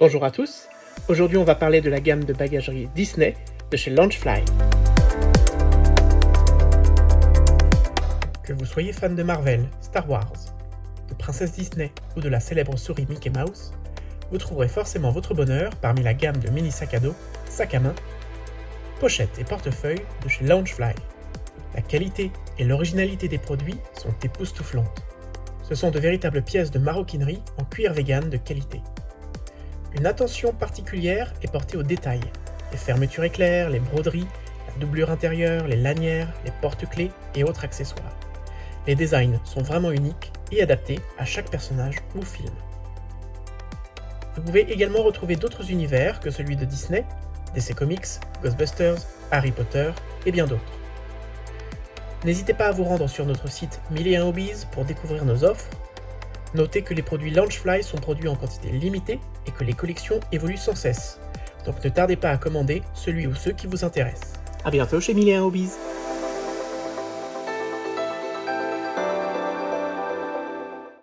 Bonjour à tous, aujourd'hui on va parler de la gamme de bagagerie Disney de chez Launchfly. Que vous soyez fan de Marvel, Star Wars, de Princesse Disney ou de la célèbre souris Mickey Mouse, vous trouverez forcément votre bonheur parmi la gamme de mini sacs à dos, sacs à main, pochettes et portefeuilles de chez Launchfly. La qualité et l'originalité des produits sont époustouflantes. Ce sont de véritables pièces de maroquinerie en cuir vegan de qualité. Une attention particulière est portée aux détails. Les fermetures éclairs, les broderies, la doublure intérieure, les lanières, les porte-clés et autres accessoires. Les designs sont vraiment uniques et adaptés à chaque personnage ou film. Vous pouvez également retrouver d'autres univers que celui de Disney, DC Comics, Ghostbusters, Harry Potter et bien d'autres. N'hésitez pas à vous rendre sur notre site 1001 Hobbies pour découvrir nos offres Notez que les produits Launchfly sont produits en quantité limitée et que les collections évoluent sans cesse. Donc ne tardez pas à commander celui ou ceux qui vous intéressent. A bientôt chez 1001 Hobbies